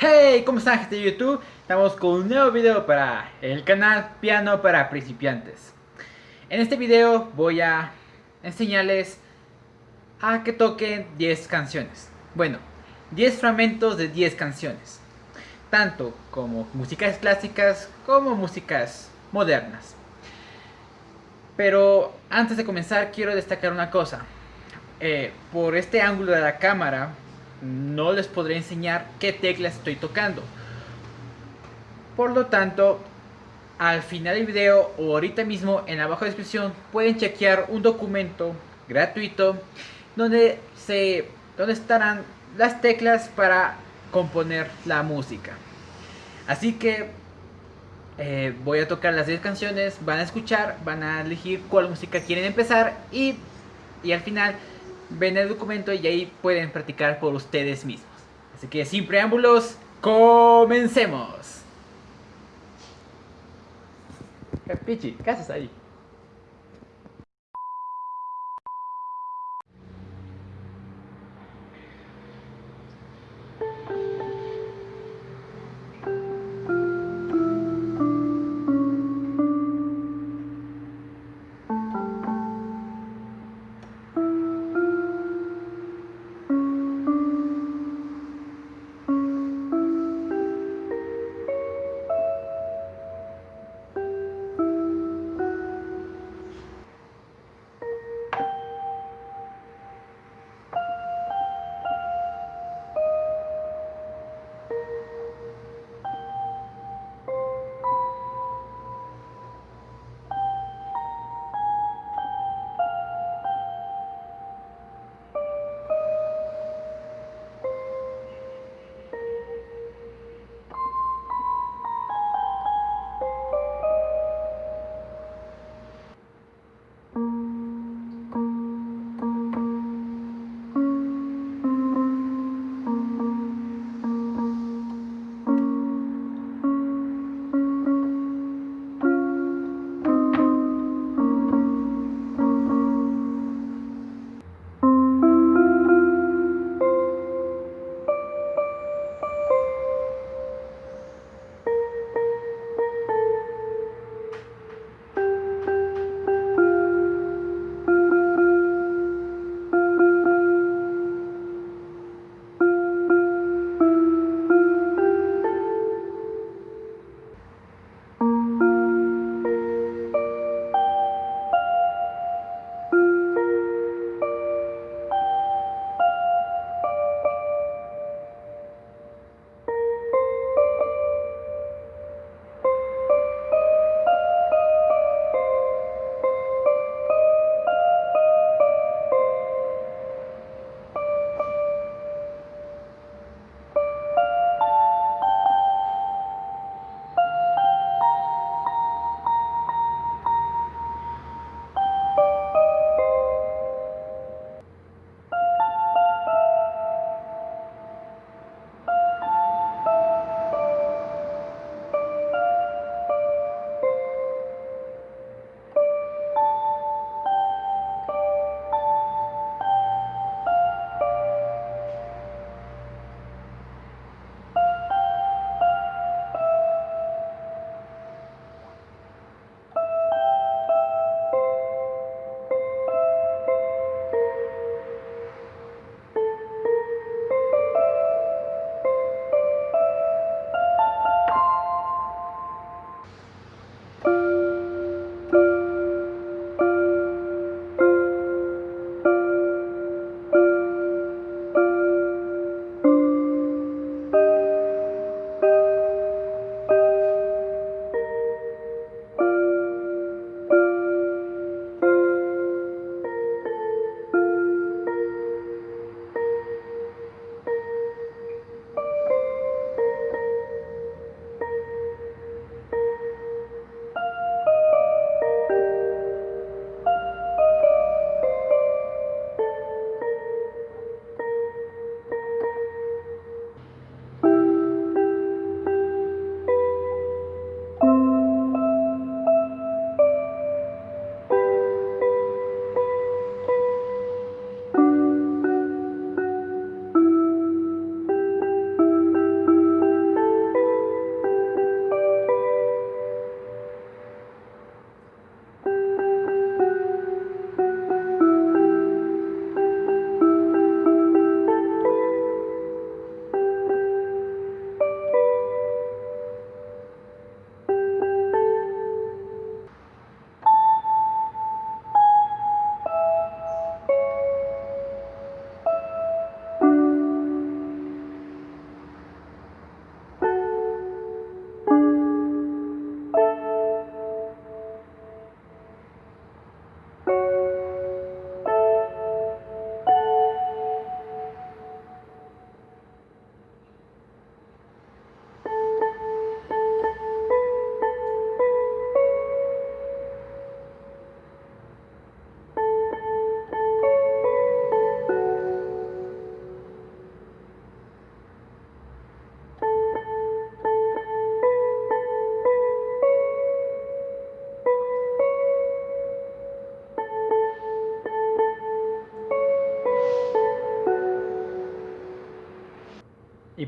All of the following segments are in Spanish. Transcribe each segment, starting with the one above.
Hey, ¿cómo están gente de YouTube? Estamos con un nuevo video para el canal Piano para Principiantes. En este video voy a enseñarles a que toquen 10 canciones. Bueno, 10 fragmentos de 10 canciones. Tanto como músicas clásicas como músicas modernas. Pero antes de comenzar quiero destacar una cosa. Eh, Por este ángulo de la cámara no les podré enseñar qué teclas estoy tocando. Por lo tanto, al final del video o ahorita mismo en la baja descripción pueden chequear un documento gratuito donde, se, donde estarán las teclas para componer la música. Así que eh, voy a tocar las 10 canciones, van a escuchar, van a elegir cuál música quieren empezar y, y al final ven el documento y ahí pueden practicar por ustedes mismos. Así que sin preámbulos, comencemos. Pichi, ¿qué haces ahí?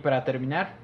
Para terminar,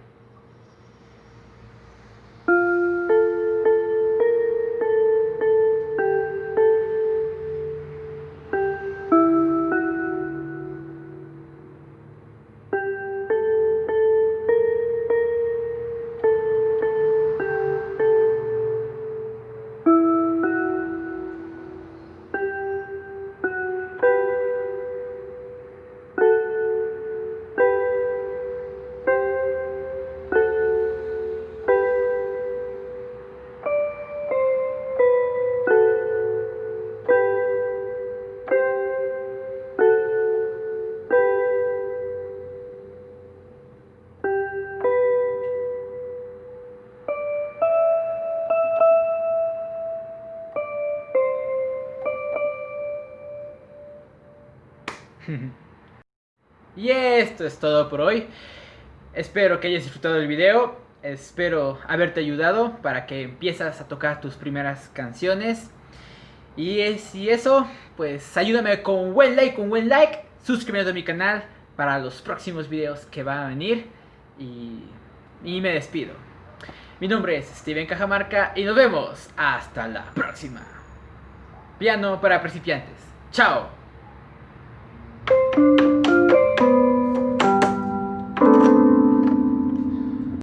y esto es todo por hoy. Espero que hayas disfrutado del video. Espero haberte ayudado para que empieces a tocar tus primeras canciones. Y si eso, pues ayúdame con un buen like, un buen like. Suscríbete a mi canal para los próximos videos que van a venir. Y, y me despido. Mi nombre es Steven Cajamarca y nos vemos hasta la próxima. Piano para principiantes. Chao. Thank you.